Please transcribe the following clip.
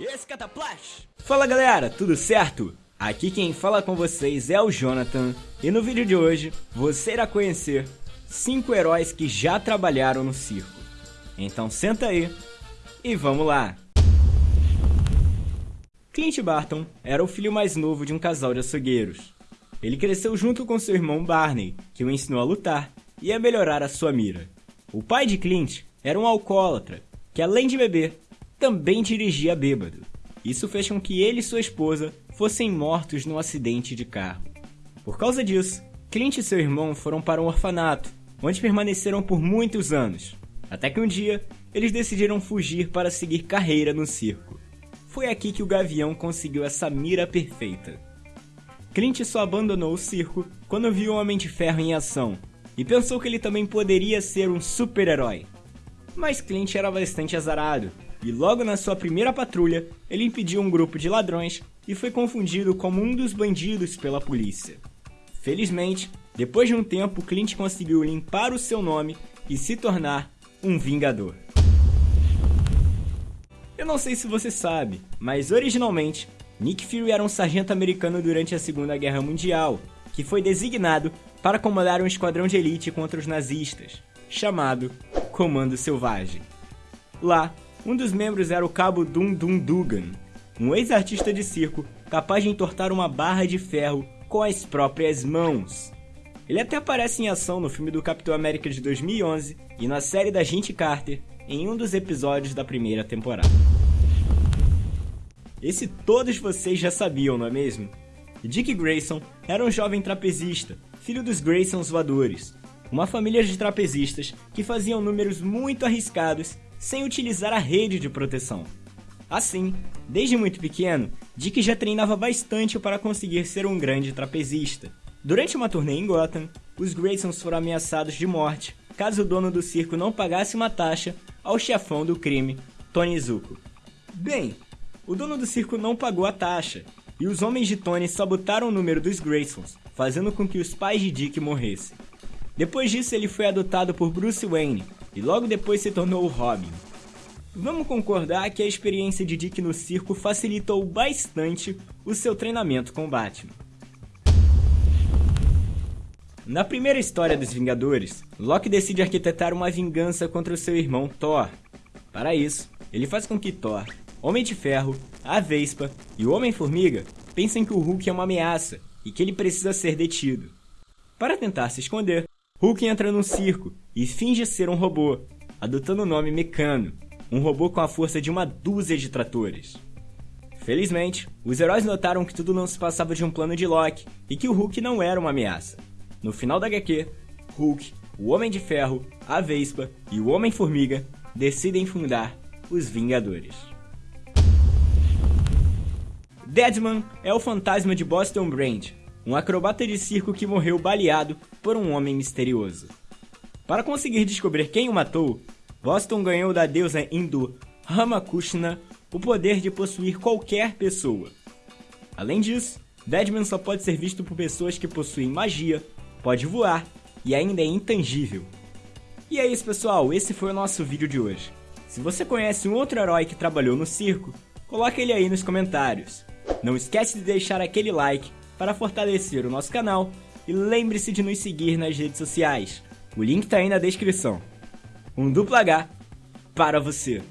Esse Cataplash! Fala galera, tudo certo? Aqui quem fala com vocês é o Jonathan e no vídeo de hoje você irá conhecer 5 heróis que já trabalharam no circo. Então senta aí e vamos lá! Clint Barton era o filho mais novo de um casal de açougueiros. Ele cresceu junto com seu irmão Barney, que o ensinou a lutar e a melhorar a sua mira. O pai de Clint era um alcoólatra, que além de beber, também dirigia bêbado. Isso fez com que ele e sua esposa fossem mortos num acidente de carro. Por causa disso, Clint e seu irmão foram para um orfanato, onde permaneceram por muitos anos, até que um dia eles decidiram fugir para seguir carreira no circo. Foi aqui que o Gavião conseguiu essa mira perfeita. Clint só abandonou o circo quando viu o Homem de Ferro em ação e pensou que ele também poderia ser um super-herói. Mas Clint era bastante azarado e logo na sua primeira patrulha, ele impediu um grupo de ladrões e foi confundido como um dos bandidos pela polícia. Felizmente, depois de um tempo, Clint conseguiu limpar o seu nome e se tornar um Vingador. Eu não sei se você sabe, mas originalmente, Nick Fury era um sargento americano durante a Segunda Guerra Mundial, que foi designado para comandar um esquadrão de elite contra os nazistas, chamado Comando Selvagem. Lá, um dos membros era o cabo Dum Dum Dugan, um ex-artista de circo capaz de entortar uma barra de ferro com as próprias mãos. Ele até aparece em ação no filme do Capitão América de 2011 e na série da Gente Carter em um dos episódios da primeira temporada. Esse todos vocês já sabiam, não é mesmo? Dick Grayson era um jovem trapezista, filho dos Graysons voadores, uma família de trapezistas que faziam números muito arriscados sem utilizar a rede de proteção. Assim, desde muito pequeno, Dick já treinava bastante para conseguir ser um grande trapezista. Durante uma turnê em Gotham, os Graysons foram ameaçados de morte caso o dono do circo não pagasse uma taxa ao chefão do crime, Tony Zuko. Bem, o dono do circo não pagou a taxa, e os homens de Tony sabotaram o número dos Graysons, fazendo com que os pais de Dick morressem. Depois disso, ele foi adotado por Bruce Wayne, e logo depois se tornou o Robin. Vamos concordar que a experiência de Dick no circo facilitou bastante o seu treinamento com Batman. Na primeira história dos Vingadores, Loki decide arquitetar uma vingança contra o seu irmão Thor. Para isso, ele faz com que Thor, Homem de Ferro, a Vespa e o Homem-Formiga pensem que o Hulk é uma ameaça e que ele precisa ser detido. Para tentar se esconder, Hulk entra num circo e finge ser um robô, adotando o nome Mecano, um robô com a força de uma dúzia de tratores. Felizmente, os heróis notaram que tudo não se passava de um plano de Loki e que o Hulk não era uma ameaça. No final da HQ, Hulk, o Homem de Ferro, a Vespa e o Homem-Formiga decidem fundar os Vingadores. Deadman é o fantasma de Boston Brand, um acrobata de circo que morreu baleado por um homem misterioso. Para conseguir descobrir quem o matou, Boston ganhou da deusa hindu Ramakrishna o poder de possuir qualquer pessoa. Além disso, Deadman só pode ser visto por pessoas que possuem magia, pode voar e ainda é intangível. E é isso pessoal, esse foi o nosso vídeo de hoje. Se você conhece um outro herói que trabalhou no circo, coloque ele aí nos comentários. Não esquece de deixar aquele like para fortalecer o nosso canal e lembre-se de nos seguir nas redes sociais. O link está aí na descrição. Um duplo H para você.